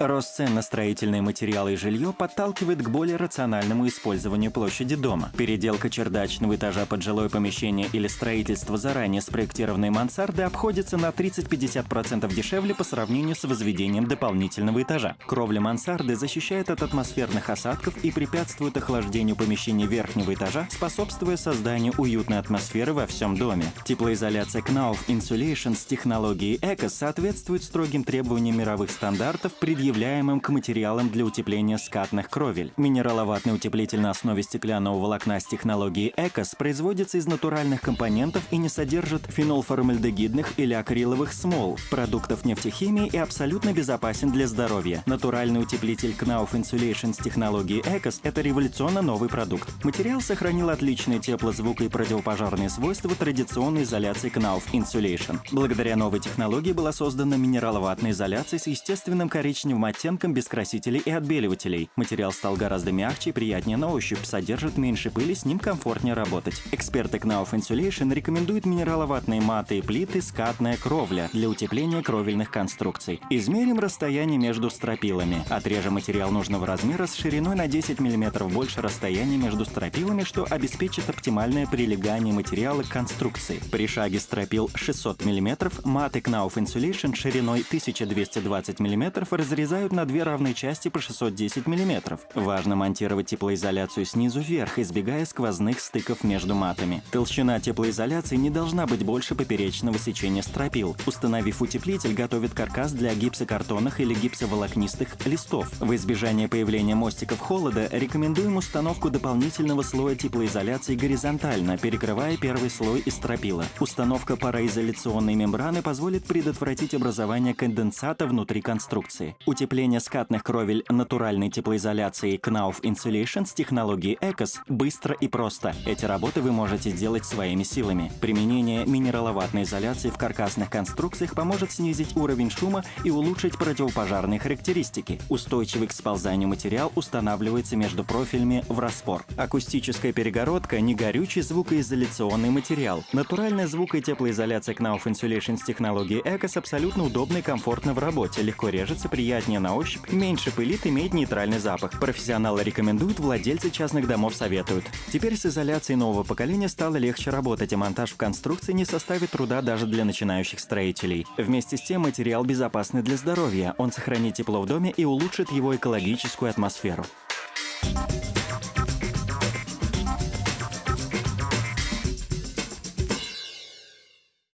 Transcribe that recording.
Рост цен на строительные материалы и жилье подталкивает к более рациональному использованию площади дома. Переделка чердачного этажа под жилое помещение или строительство заранее спроектированной мансарды обходится на 30-50% дешевле по сравнению с возведением дополнительного этажа. Кровля мансарды защищает от атмосферных осадков и препятствует охлаждению помещений верхнего этажа, способствуя созданию уютной атмосферы во всем доме. Теплоизоляция Knauf Insulation с технологией ECOS соответствует строгим требованиям мировых стандартов, предъявляемым предъявляемым к материалам для утепления скатных кровель. Минераловатный утеплитель на основе стеклянного волокна с технологией ЭКОС производится из натуральных компонентов и не содержит фенолформальдегидных или акриловых смол, продуктов нефтехимии и абсолютно безопасен для здоровья. Натуральный утеплитель Knauf Insulation с технологией ЭКОС – это революционно новый продукт. Материал сохранил отличные теплозвук и противопожарные свойства традиционной изоляции Knauf Insulation. Благодаря новой технологии была создана минераловатная изоляция с естественным коричневым коричневым оттенком без красителей и отбеливателей. Материал стал гораздо мягче и приятнее на ощупь, содержит меньше пыли, с ним комфортнее работать. Эксперты Knauf Insulation рекомендуют минераловатные маты и плиты «Скатная кровля» для утепления кровельных конструкций. Измерим расстояние между стропилами. Отрежем материал нужного размера с шириной на 10 мм больше расстояния между стропилами, что обеспечит оптимальное прилегание материала к конструкции. При шаге стропил 600 мм маты Knauf Insulation шириной 1220 мм разрезают разрезают на две равные части по 610 мм. Важно монтировать теплоизоляцию снизу вверх, избегая сквозных стыков между матами. Толщина теплоизоляции не должна быть больше поперечного сечения стропил. Установив утеплитель, готовит каркас для гипсокартонных или гипсоволокнистых листов. В избежание появления мостиков холода рекомендуем установку дополнительного слоя теплоизоляции горизонтально, перекрывая первый слой из стропила. Установка пароизоляционной мембраны позволит предотвратить образование конденсата внутри конструкции. Утепление скатных кровель натуральной теплоизоляцией Knauf Insulation с технологией ECOS быстро и просто. Эти работы вы можете сделать своими силами. Применение минераловатной изоляции в каркасных конструкциях поможет снизить уровень шума и улучшить противопожарные характеристики. Устойчивый к сползанию материал устанавливается между профилями в распор. Акустическая перегородка – не горючий звукоизоляционный материал. Натуральная звук- и теплоизоляция Knauf Insulation с технологией ECOS абсолютно удобна и комфортна в работе, легко режется, приятно приятнее на ощупь, меньше пылит, имеет нейтральный запах. Профессионалы рекомендуют, владельцы частных домов советуют. Теперь с изоляцией нового поколения стало легче работать, и монтаж в конструкции не составит труда даже для начинающих строителей. Вместе с тем материал безопасный для здоровья, он сохранит тепло в доме и улучшит его экологическую атмосферу.